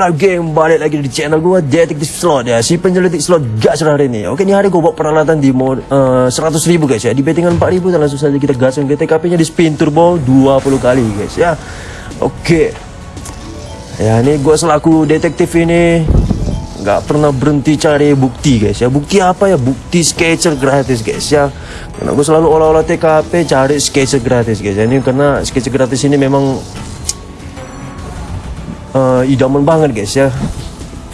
what up game Balik lagi di channel gue Detektif Slot ya. Si penyelidik slot gas hari ini. Oke ini hari gue bawa peralatan di mod uh, 100 ribu guys ya. Di bettingan 4 ribu dan langsung saja kita gaskan GTKP nya di spin turbo 20 kali guys ya. Oke. Ya ini gue selaku detektif ini nggak pernah berhenti cari bukti guys ya. Bukti apa ya? Bukti sketcher gratis guys ya. Karena gue selalu olah-olah TKP cari sketcher gratis guys ya. Ini karena sketcher gratis ini memang uh, idaman banget guys ya.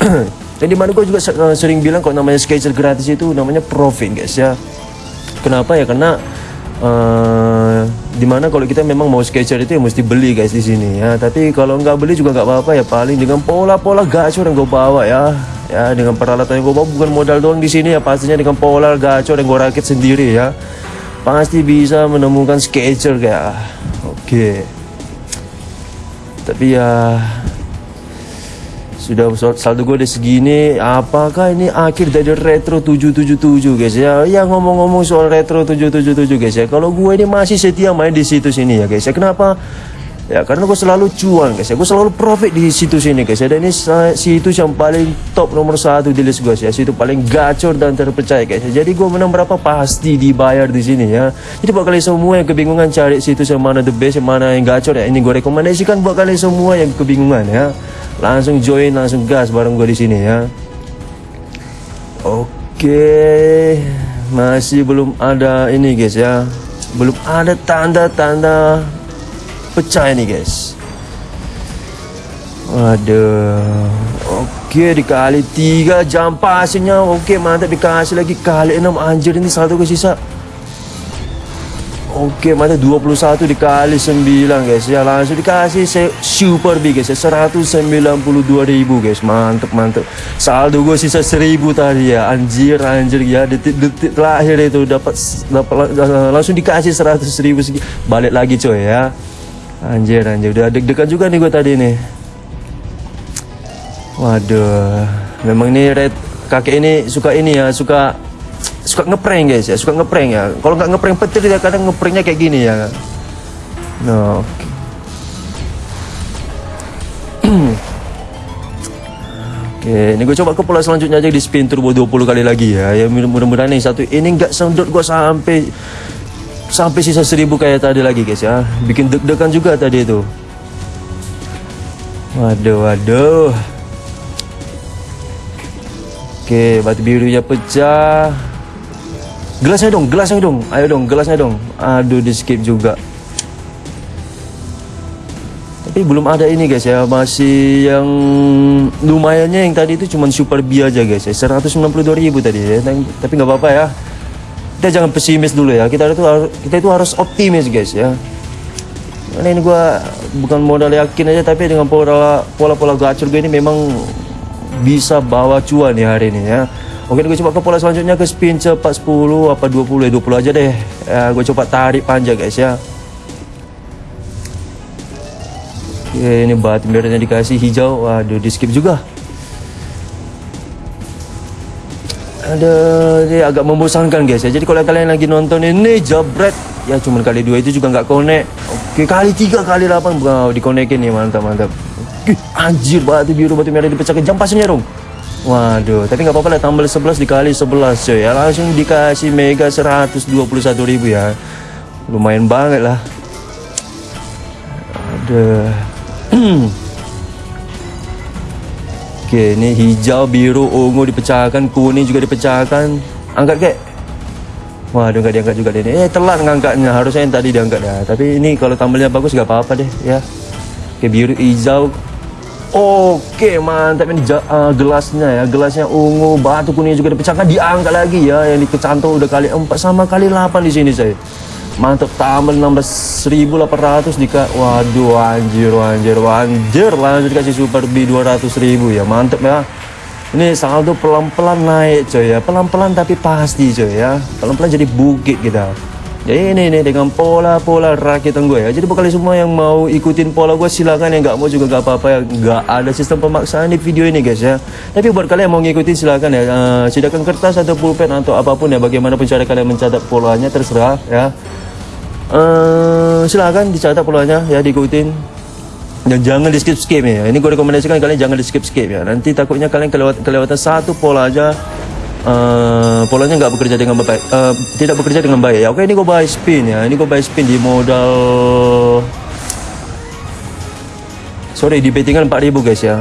Dan di mana gue juga uh, sering bilang kalau namanya sketcher gratis itu namanya profit guys ya. Kenapa? Ya karena uh, di mana kalau kita memang mau sketcher itu ya mesti beli guys di sini ya. Tapi kalau nggak beli juga nggak apa-apa ya. Paling dengan pola-pola gacor yang gue bawa ya. Ya dengan peralatan yang gue bawa bukan modal doang di sini ya. Pastinya dengan pola gacor yang gue rakit sendiri ya. Pasti bisa menemukan sketcher kayak oke. Okay. tapi ya sudah saldo gue udah segini. Apakah ini akhir dari retro 777 guys ya? Ya ngomong-ngomong soal retro 777 guys ya. Kalau gue ini masih setia main di situs ini ya guys ya. Kenapa? Ya karena gue selalu cuan guys ya. Gue selalu profit di situs ini guys ya. Dan ini situs yang paling top nomor satu di list gue ya. Situs paling gacor dan terpercaya guys ya. Jadi gue menang berapa? Pasti dibayar di sini ya. Jadi buat kalian semua yang kebingungan cari situs yang mana the best yang mana yang gacor ya ini gue rekomendasikan buat kalian semua yang kebingungan ya langsung join langsung gas bareng gue di sini ya. Oke masih belum ada ini guys ya. Belum ada tanda-tanda pecah ini guys. Waduh. Oke dikali tiga jam pasnya Oke mantap dikasih lagi. Kali enam anjir ini satu ke Oke, mana 21 dikali 9 guys. Ya langsung dikasih super big guys. Ya 192 ribu guys. Mantep mantep. Saldo gue sisa 1000 tadi ya. Anjir anjir ya. Detik-detik terakhir itu dapat dapat langsung dikasih 100 ribu segi. Balik lagi coy ya. Anjir anjir. Udah deg-degan juga nih gue tadi nih. Waduh. Memang ini red kakek ini suka ini ya. Suka suka ngeprank guys ya suka ngeprank ya kalau nggak ngeprank petir dia kadang ngepranknya kayak gini ya no okay. Oke, ini gue coba ke pola selanjutnya aja di spin turbo 20 kali lagi ya. Ya mudah-mudahan nih satu ini nggak sendot gue sampai sampai sisa seribu kayak tadi lagi guys ya. Bikin deg-degan juga tadi itu. Waduh, waduh. Oke, batu birunya pecah. Gelasnya dong, gelasnya dong. Ayo dong, gelasnya dong. Aduh, di skip juga. Tapi belum ada ini guys ya, masih yang lumayannya yang tadi itu cuma super B aja guys ya. 192 ribu tadi ya. Tapi nggak apa-apa ya. Kita jangan pesimis dulu ya. Kita itu kita itu harus optimis guys ya. Karena ini gua bukan modal yakin aja tapi dengan pola pola pola gacor gue ini memang bisa bawa cuan ya hari ini ya. Oke gue coba ke pola selanjutnya ke spin cepat 10 apa 20 ya? 20 aja deh. Ya, gue coba tarik panjang guys ya. Oke ini batu merahnya dikasih hijau. Waduh di skip juga. Ada ini agak membosankan guys ya. Jadi kalau kalian lagi nonton ini jabret ya cuman kali dua itu juga nggak connect. Oke kali tiga kali delapan. Wow dikonekin nih mantap mantap. Anjir batu biru batu merah dipecahkan. Jam pasnya dong Waduh, tapi nggak apa-apa lah tambah 11 dikali 11 coy ya langsung dikasih mega 121 ribu ya. Lumayan banget lah. Ada. Oke, ini hijau, biru, ungu dipecahkan, kuning juga dipecahkan. Angkat kek. Waduh, nggak diangkat juga deh. Eh, telat ngangkatnya. Harusnya yang tadi diangkat ya. Tapi ini kalau tambelnya bagus nggak apa-apa deh ya. Oke, biru, hijau, Oke mantap ini uh, gelasnya ya. Gelasnya ungu batu kuning juga dipecahkan diangkat lagi ya. Yang dikecantol udah kali 4 sama kali 8 di sini saya. Mantap tambah 16.800 dika waduh anjir anjir anjir. Lanjut dikasih super B 200 ribu ya mantap ya. Ini saldo pelan-pelan naik coy ya. Pelan-pelan tapi pasti coy ya. Pelan-pelan jadi bukit kita jadi ini nih dengan pola-pola rakitan gue ya. Jadi buat semua yang mau ikutin pola gue silakan yang nggak mau juga nggak apa-apa ya. Nggak ada sistem pemaksaan di video ini guys ya. Tapi buat kalian yang mau ngikutin silakan ya. Uh, silakan kertas atau pulpen atau apa pun ya. Bagaimanapun cara kalian mencatat polanya terserah ya. Uh, silakan dicatat polanya ya diikutin. dan jangan di skip skip ya ini gue rekomendasikan kalian jangan di skip skip ya nanti takutnya kalian kelewat kelewatan satu pola aja uh, polanya nggak bekerja dengan baik. Uh, tidak bekerja dengan baik. Ya oke ini gue buy spin ya. Ini gue buy spin di modal sorry di bettingan 4000 guys ya.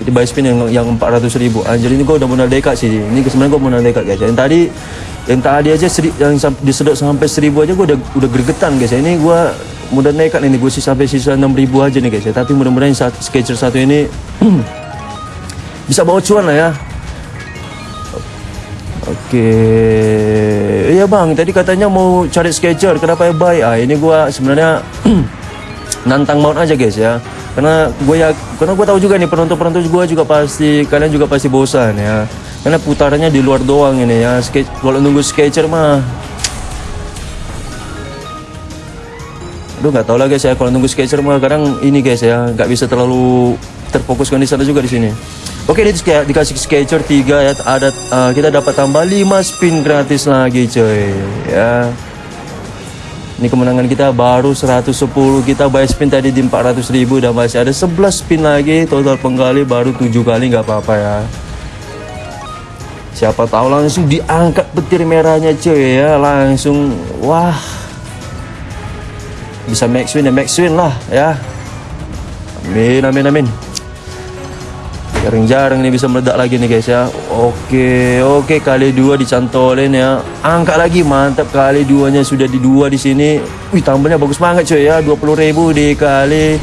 Jadi buy spin yang yang 400 ribu. Anjir ini gue udah modal dekat sih. Ini sebenarnya gue modal dekat guys. Yang tadi yang tadi aja seri, yang disedot sampai 1000 aja gue udah udah gregetan guys. Ya ini gue mudah nekat ini. Gue sih sampai sisa 6000 aja nih guys ya. Tapi mudah-mudahan sketcher satu ini bisa bawa cuan lah ya Oke, iya bang. Tadi katanya mau cari sketcher. Kenapa ya buy? Ah ini gue sebenarnya nantang maut aja guys ya. Karena gue ya, karena gue tahu juga nih penonton-penonton gue juga pasti kalian juga pasti bosan ya. Karena putarannya di luar doang ini ya. Sketch, kalau nunggu sketcher mah Aduh nggak tahu lah guys ya. Kalau nunggu sketcher mah kadang ini guys ya. Nggak bisa terlalu terfokuskan di sana juga di sini. Oke ini dikasih sketcher 3 ya. Ada uh, kita dapat tambah 5 spin gratis lagi coy. Ya. Ini kemenangan kita baru 110 kita buy spin tadi di 400 ribu. Dan masih ada 11 spin lagi. Total penggali baru 7 kali. Nggak apa-apa ya. Siapa tahu langsung diangkat petir merahnya cuy ya. Langsung wah bisa max win dan max win lah ya. Amin amin amin. Jarang-jarang ini bisa meledak lagi nih guys ya. Oke oke kali dua dicantolin ya. Angkat lagi mantap. Kali duanya sudah di dua di sini. Wih tambahnya bagus banget cuy ya. 20.000 dikali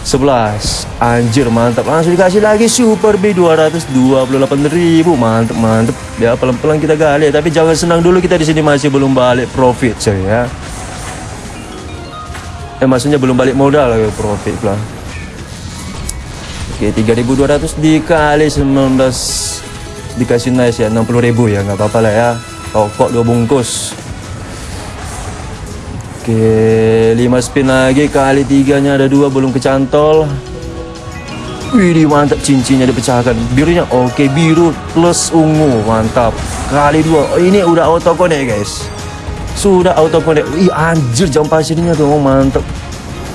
11 anjir mantap. Langsung dikasih lagi super B 228.000 mantap mantap. Ya pelan-pelan kita gali tapi jangan senang dulu kita di sini masih belum balik profit cuy ya eh maksudnya belum balik modal profit lah oke 3200 dikali 19 dikasih nice ya 60.000 ya nggak apa-apa lah ya. Tokok dua bungkus. Oke 5 spin lagi kali tiganya ada dua belum kecantol. Wih mantap cincinnya dipecahkan. Birunya oke biru plus ungu mantap. Kali dua ini udah auto connect guys sudah auto connect. Ih anjir jam pasirnya tuh mantep.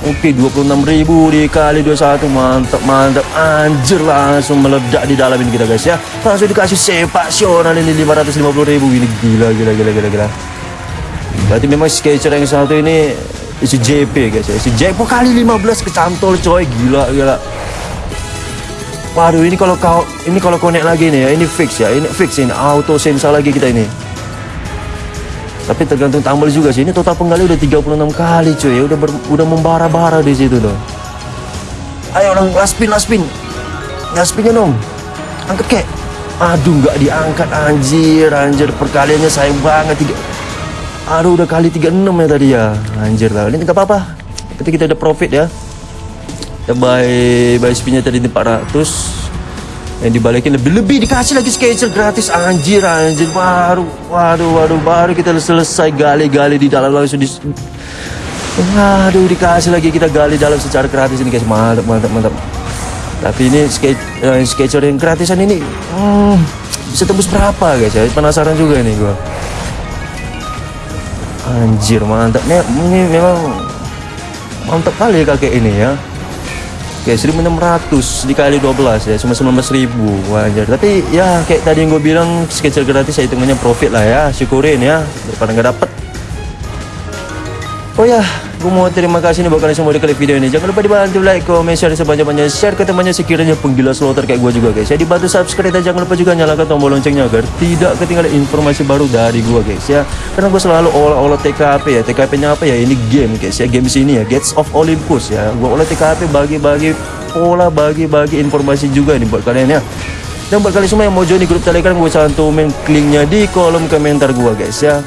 Oke 26.000 dikali 21 mantap mantap anjir langsung meledak di dalam ini kita guys ya. Langsung dikasih sepak sional ini 550.000 ini gila gila gila gila gila. Berarti memang sketcher yang satu ini isi JP guys ya. Isi JP kali 15 kecantol coy. Gila gila. Waduh ini kalau kau ini kalau connect lagi nih ya. Ini fix ya. Ini fix ini auto sensa lagi kita ini tapi tergantung tambal juga sih. Ini total penggali udah 36 kali cuy. Ya udah ber, udah membara-bara di situ tuh. Ayo orang last spin, last spin. Last spinnya dong. Angkat kek. Aduh nggak diangkat anjir, anjir perkaliannya sayang banget tiga. Aduh udah kali 36 ya tadi ya. Anjir lah. Ini nggak apa-apa. Berarti kita udah profit ya. Ya buy buy spinnya tadi 400 yang dibalikin lebih-lebih dikasih lagi sketcher gratis. Anjir anjir. Baru waduh waduh baru kita selesai gali-gali di dalam langsung di waduh dikasih lagi kita gali dalam secara gratis ini guys. Mantap mantap mantap. Tapi ini sketch, sketcher yang gratisan ini hmm, bisa tembus berapa guys ya? Penasaran juga nih gua. Anjir mantap. Ini memang mantap kali ya kakek ini ya Oke, 1600 dikali 12 ya, cuma 19.000 wajar. Tapi ya kayak tadi yang gue bilang sketcher gratis ya hitungannya profit lah ya, syukurin ya daripada nggak dapet. Oh ya, gue mau terima kasih nih buat kalian semua di klik video ini. Jangan lupa dibantu like, comment, share sebanyak-banyaknya. Share ke temannya sekiranya penggila slotter kayak gue juga guys. Ya dibantu subscribe dan jangan lupa juga nyalakan tombol loncengnya agar tidak ketinggalan informasi baru dari gue guys ya. Karena gue selalu olah-olah TKP ya. TKP-nya apa ya? Ini game guys ya. Game sini ya. Gates of Olympus ya. Gue olah TKP bagi-bagi pola, bagi-bagi informasi juga nih buat kalian ya. Dan buat kalian semua yang mau join di grup telegram gue cantumin linknya di kolom komentar gue guys ya.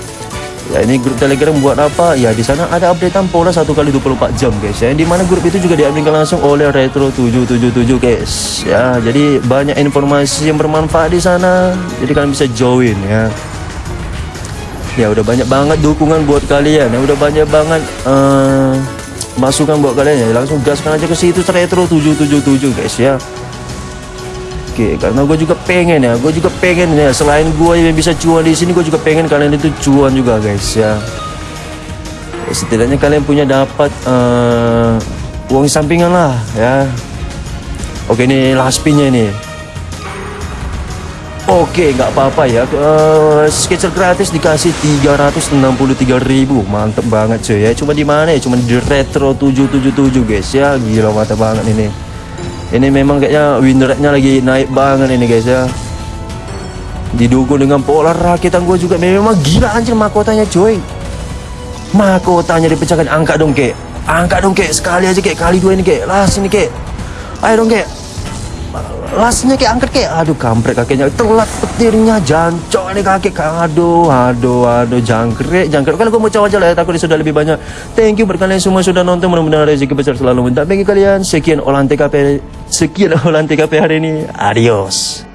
Ya ini grup Telegram buat apa? Ya di sana ada updatean pola satu kali 24 jam guys ya. Di mana grup itu juga diambil langsung oleh Retro 777 guys. Ya, jadi banyak informasi yang bermanfaat di sana. Jadi kalian bisa join ya. Ya udah banyak banget dukungan buat kalian. Ya udah banyak banget uh, masukan buat kalian ya. Langsung gaskan aja ke situ Retro 777 guys ya. Oke, karena gue juga pengen ya, gue juga pengen ya. Selain gue yang bisa cuan di sini, gue juga pengen kalian itu cuan juga guys ya. ya setidaknya kalian punya dapat uh, uang sampingan lah ya oke ini last pinnya ini Oke, nggak apa-apa ya. Uh, sketcher gratis dikasih 363.000. Mantep banget cuy ya. Cuma di mana ya? Cuma di Retro 777 guys ya. Gila mantep banget ini. Ini memang kayaknya win rate-nya lagi naik banget ini guys ya. Didukung dengan pola rakitan gue juga memang gila anjir mahkotanya cuy. Mahkotanya dipecahkan angka dong kek. Angka dong kek sekali aja kek kali dua ini kek. Lah sini kek. Ayo dong kek lasnya kayak angkat kayak aduh kampret kakeknya. Telat petirnya jancok nih kakek. Aduh aduh aduh jangkrik jangkrik. Kalau gue mau coba aja lah ya takut sudah lebih banyak. Thank you buat kalian semua sudah nonton. Mudah-mudahan rezeki besar selalu minta bagi kalian. Sekian olah TKP sekian olah TKP hari ini. Adios